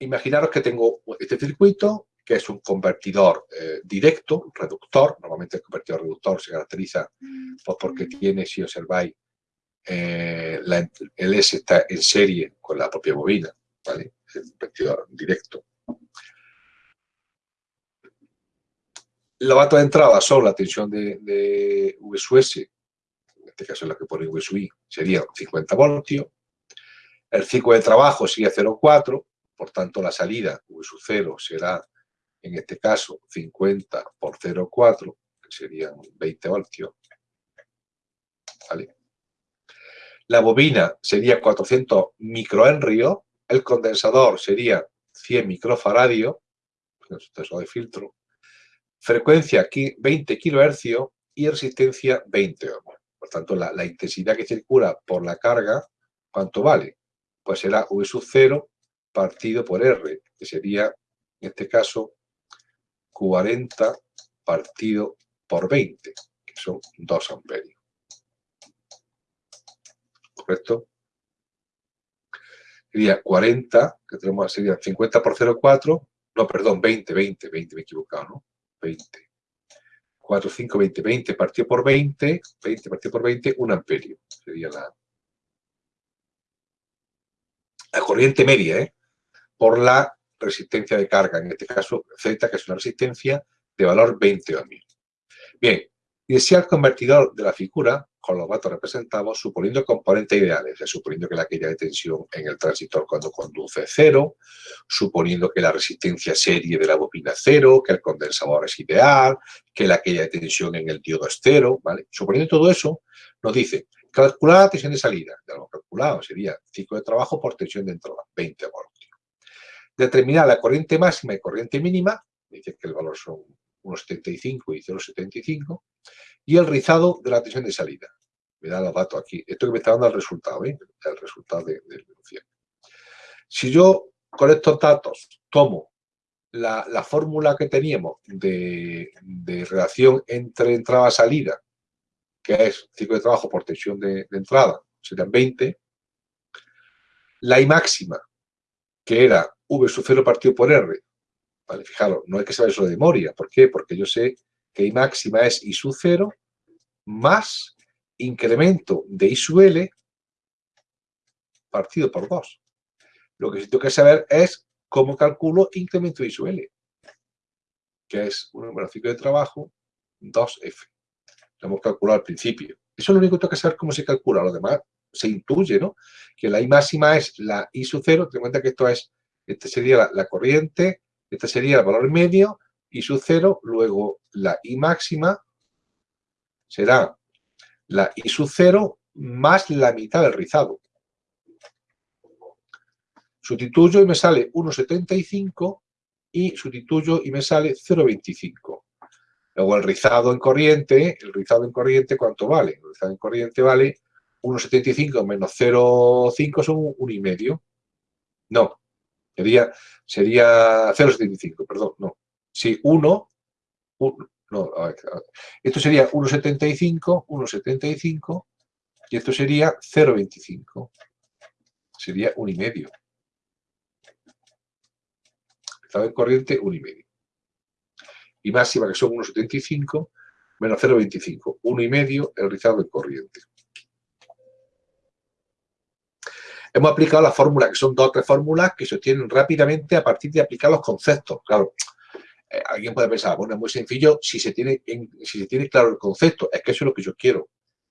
imaginaros que tengo este circuito, que es un convertidor eh, directo, reductor. Normalmente el convertidor reductor se caracteriza pues, porque tiene, si observáis, eh, el S está en serie con la propia bobina, ¿vale? Es un convertidor directo. Los datos de entrada son la tensión de, de VSUS, en este caso es la que pone VSUI, sería 50 voltios. El ciclo de trabajo sería 0,4, por tanto la salida V0 será, en este caso, 50 por 0,4, que serían 20 voltios. ¿Vale? La bobina sería 400 microhenrios, el condensador sería 100 microfaradios, proceso de filtro, frecuencia aquí 20 kHz y resistencia 20 ohms. Por tanto, la, intensidad que circula por la carga, ¿cuánto vale? Pues será V sub 0 partido por R, que sería, en este caso, 40 partido por 20, que son 2 amperios. ¿Correcto? Sería 40, que tenemos, sería 50 por 0,4, no, perdón, 20, 20, 20, me he equivocado, ¿no? 20. 4, 5, 20, 20 partido por 20, 20 partido por 20, 1 amperio. Sería la, la corriente media, ¿eh? Por la resistencia de carga, en este caso Z, que es una resistencia de valor 20 ohms. Bien, y si el convertidor de la figura con los datos representados, suponiendo componentes ideales, suponiendo que la caída de tensión en el transistor cuando conduce es cero, suponiendo que la resistencia serie de la bobina es cero, que el condensador es ideal, que la caída de tensión en el diodo es cero, ¿vale? Suponiendo todo eso, nos dice, calcular la tensión de salida, ya lo calculado, sería ciclo de trabajo por tensión de entrada, 20 voltios. Determinar la corriente máxima y corriente mínima, dice que el valor son 1,75 y 0,75, y el rizado de la tensión de salida. Me da los datos aquí. Esto que me está dando el resultado, ¿eh? el resultado de, de Si yo con estos datos tomo la, fórmula que teníamos de, relación entre entrada-salida, que es ciclo de trabajo por tensión de, entrada, serían 20, la I máxima, que era V sub 0 partido por R, vale, fijaros, no hay que saber eso de memoria, ¿por qué? Porque yo sé que I máxima es I sub 0 más incremento de I sub L partido por 2. Lo que sí tengo que saber es cómo calculo incremento de I sub L, que es un número de trabajo 2F. Lo hemos calculado al principio. Eso es lo único que tengo que saber cómo se calcula. Lo demás se intuye, ¿no? Que la I máxima es la I sub 0. Ten en cuenta que esto es, este sería la, corriente, este sería el valor medio y su cero, luego la I máxima será la I sub cero más la mitad del rizado. Sustituyo y me sale 1,75 y sustituyo y me sale 0,25. Luego el rizado en corriente, el rizado en corriente, ¿cuánto vale? El rizado en corriente vale 1,75 menos 0,5 son 1,5. No, sería, sería 0,75, perdón, no. Si 1, no, esto sería 1,75, 1,75 y esto sería 0,25. Sería 1,5. Estado en corriente, 1,5. Y máxima que son 1,75 menos 0,25. 1,5 el rizado en corriente. Hemos aplicado la fórmula, que son dos o tres fórmulas que se obtienen rápidamente a partir de aplicar los conceptos. Claro, eh, alguien puede pensar, bueno, es muy sencillo si se, tiene claro el concepto. Es que eso es lo que yo quiero,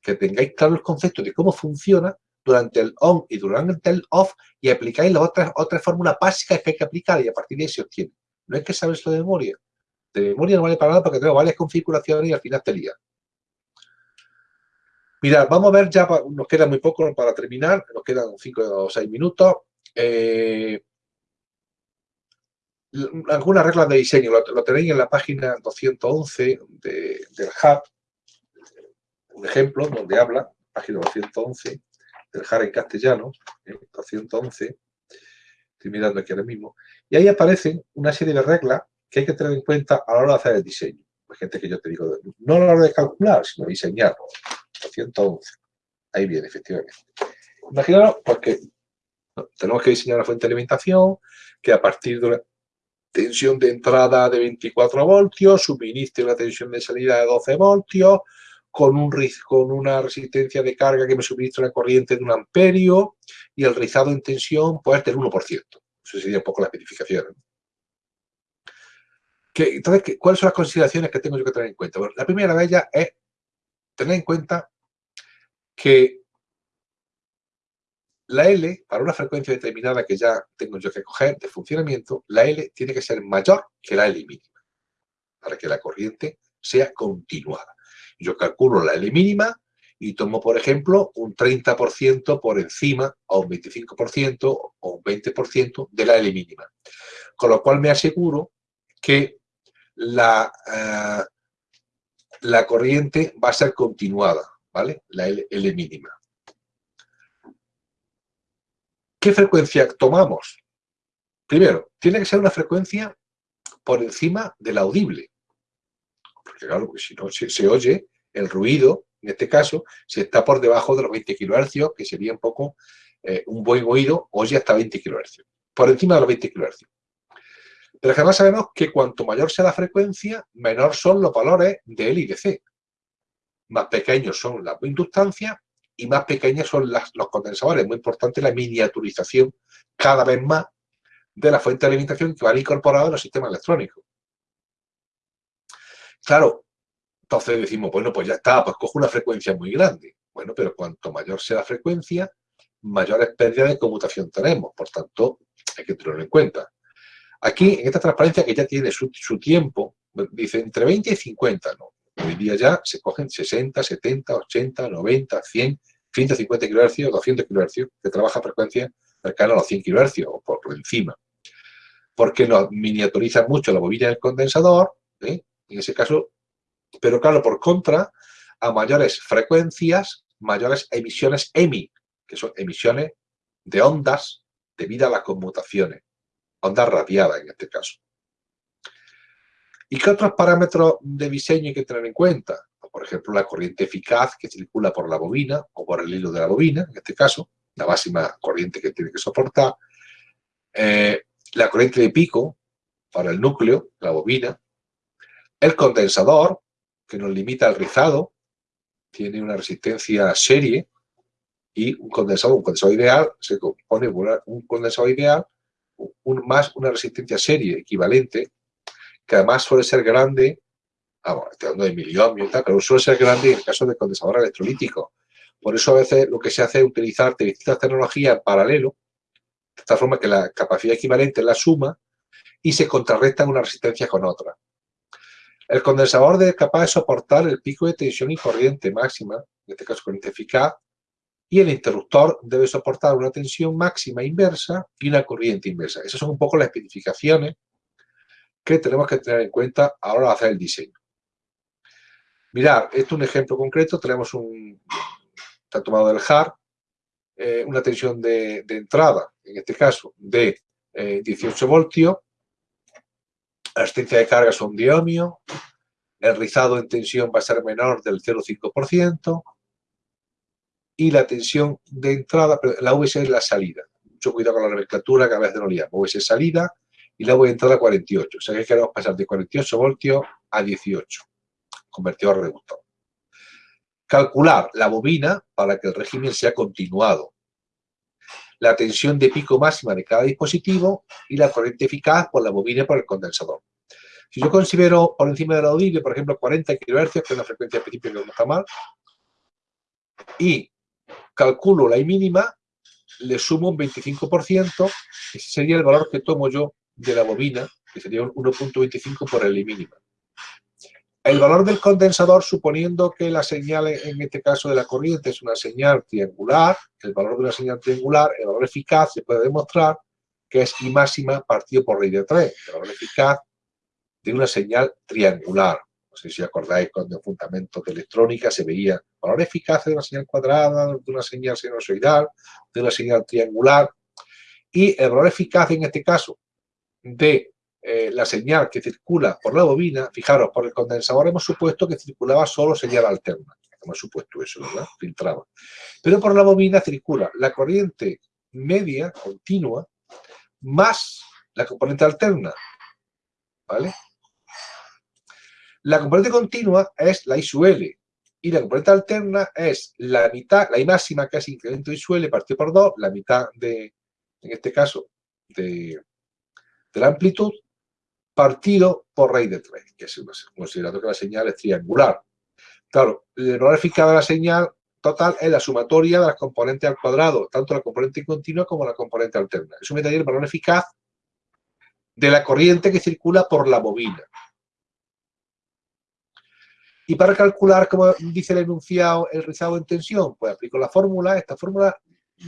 que tengáis claro el concepto de cómo funciona durante el on y durante el off y aplicáis las otras, fórmulas básicas que hay que aplicar y a partir de ahí se obtiene. No es que sabes lo de memoria. De memoria no vale para nada porque tengo varias configuraciones y al final te lía. Mirad, vamos a ver ya, nos queda muy poco para terminar, nos quedan 5 o 6 minutos. Eh, algunas reglas de diseño, lo, tenéis en la página 211 del Hub, un ejemplo donde habla, página 211 del Hub en castellano, 211, ¿eh? estoy mirando aquí ahora mismo, y ahí aparecen una serie de reglas que hay que tener en cuenta a la hora de hacer el diseño. Hay gente que yo te digo, no a la hora de calcular, sino de diseñar. 211. Ahí viene, efectivamente. Imaginaros, porque Tenemos que diseñar una fuente de alimentación que a partir de una tensión de entrada de 24 voltios suministre una tensión de salida de 12 voltios con, un, con una resistencia de carga que me suministra una corriente de un amperio y el rizado en tensión puede ser del 1%. Eso sería un poco la especificación. entonces, ¿cuáles son las consideraciones que tengo yo que tener en cuenta? la primera de ellas es tener en cuenta que la L, para una frecuencia determinada que ya tengo yo que coger de funcionamiento, la L tiene que ser mayor que la L mínima, para que la corriente sea continuada. Yo calculo la L mínima y tomo, por ejemplo, un 30% por encima, o un 25% o un 20% de la L mínima. Con lo cual me aseguro que la, eh, la corriente va a ser continuada, ¿vale? La L mínima. ¿Qué frecuencia tomamos? Primero, tiene que ser una frecuencia por encima del audible. Porque claro, si no se, oye el ruido, en este caso, si está por debajo de los 20 kHz, que sería un poco eh, un buen oído, oye hasta 20 kHz. Por encima de los 20 kHz. Pero además sabemos que cuanto mayor sea la frecuencia, menor son los valores de L y de C. Más pequeños son las inductancias y más pequeñas son los condensadores. Muy importante la miniaturización cada vez más de la fuente de alimentación que van incorporada en los sistemas electrónicos. Claro, entonces decimos, bueno, pues ya está, pues cojo una frecuencia muy grande. Bueno, pero cuanto mayor sea la frecuencia, mayores pérdidas de conmutación tenemos. Por tanto, hay que tenerlo en cuenta. Aquí, en esta transparencia que ya tiene su, su tiempo, dice entre 20 y 50, ¿no? Hoy día ya se cogen 60, 70, 80, 90, 100, 150 kHz, 200 kHz, que trabaja a frecuencia cercana a los 100 kHz o por encima. Porque nos miniaturiza mucho la bobina del condensador, ¿eh? en ese caso, pero claro, por contra, a mayores frecuencias, mayores emisiones EMI, que son emisiones de ondas debido a las conmutaciones, ondas radiadas en este caso. ¿Y qué otros parámetros de diseño hay que tener en cuenta? Pues, por ejemplo, la corriente eficaz que circula por la bobina o por el hilo de la bobina, en este caso, la máxima corriente que tiene que soportar. Eh, la corriente de pico para el núcleo, la bobina. El condensador, que nos limita el rizado, tiene una resistencia serie y un condensador, un condensador ideal, se compone un condensador ideal más una resistencia serie equivalente que además suele ser grande, vamos, estoy hablando de miliohmios y tal, pero suele ser grande en el caso de condensador electrolítico. Por eso a veces lo que se hace es utilizar distintas tecnologías en paralelo, de tal forma que la capacidad equivalente es la suma y se contrarresta una resistencia con otra. El condensador es capaz de soportar el pico de tensión y corriente máxima, en este caso corriente eficaz, y el interruptor debe soportar una tensión máxima inversa y una corriente inversa. Esas son un poco las especificaciones que tenemos que tener en cuenta a la hora de hacer el diseño. Mirad, esto es un ejemplo concreto. Tenemos un, está tomado del HAR, eh, una tensión de, entrada, en este caso, de 18 eh, voltios. La resistencia de carga son diohmio. El rizado en tensión va a ser menor del 0,5%. Y la tensión de entrada, la VS es la salida. Mucho cuidado con la nomenclatura que a veces no liamos. VS salida y la voy a entrar a 48. O sea que queremos pasar de 48 voltios a 18, convertidor reductor. Calcular la bobina para que el régimen sea continuado. La tensión de pico máxima de cada dispositivo y la corriente eficaz por la bobina y por el condensador. Si yo considero por encima de la audible, por ejemplo, 40 kHz, que es una frecuencia principio que no está mal, y calculo la I mínima, le sumo un 25%, ese sería el valor que tomo yo de la bobina, que sería un 1.25 por el mínima. El valor del condensador, suponiendo que la señal, en este caso de la corriente, es una señal triangular, el valor de una señal triangular, el valor eficaz, se puede demostrar que es I máxima partido por raíz de 3, el valor eficaz de una señal triangular. Sé si acordáis cuando en fundamentos de electrónica se veía valor eficaz de una señal cuadrada, de una señal sinusoidal, de una señal triangular, y el valor eficaz en este caso de eh, la señal que circula por la bobina, fijaros, por el condensador hemos supuesto que circulaba solo señal alterna. Hemos supuesto eso, ¿verdad? Filtraba. Pero por la bobina circula la corriente media, continua, más la componente alterna. ¿Vale? La componente continua es la I sub y la componente alterna es la mitad, la I máxima que es incremento I sub partido por 2, la mitad de, en este caso, de, de la amplitud, partido por raíz de 3, que es considerando que la señal es triangular. Claro, el valor eficaz de la señal total es la sumatoria de las componentes al cuadrado, tanto la componente continua como la componente alterna. Eso me daría el valor eficaz de la corriente que circula por la bobina. Y para calcular, como dice el enunciado, el rizado en tensión, pues aplico la fórmula. Esta fórmula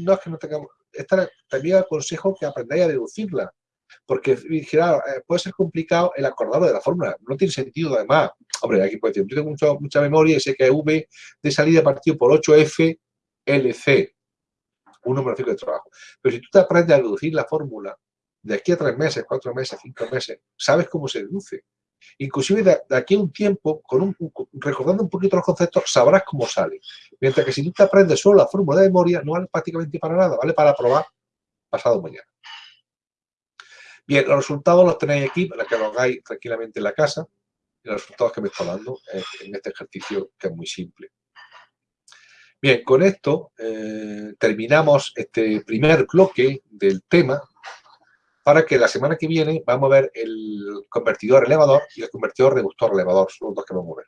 no es que no tengamos... Esta también aconsejo que aprendáis a deducirla. Porque, claro, eh, puede ser complicado el acordarlo de la fórmula. No tiene sentido, además. Hombre, aquí puede decir, yo tengo mucha memoria y sé que V de salida partido por 8F LC. Un número de trabajo. Pero si tú te aprendes a deducir la fórmula, de aquí a tres meses, cuatro meses, cinco meses, sabes cómo se deduce. Inclusive de, aquí a un tiempo, con un, recordando un poquito los conceptos, sabrás cómo sale. Mientras que si tú te aprendes solo la fórmula de memoria, no vale prácticamente para nada, vale para probar pasado mañana. Bien, los resultados los tenéis aquí para que lo hagáis tranquilamente en la casa. Y los resultados que me estoy dando en este ejercicio que es muy simple. Bien, con esto eh, terminamos este primer bloque del tema para que la semana que viene vamos a ver el convertidor elevador y el convertidor reductor elevador, son los dos que vamos a ver.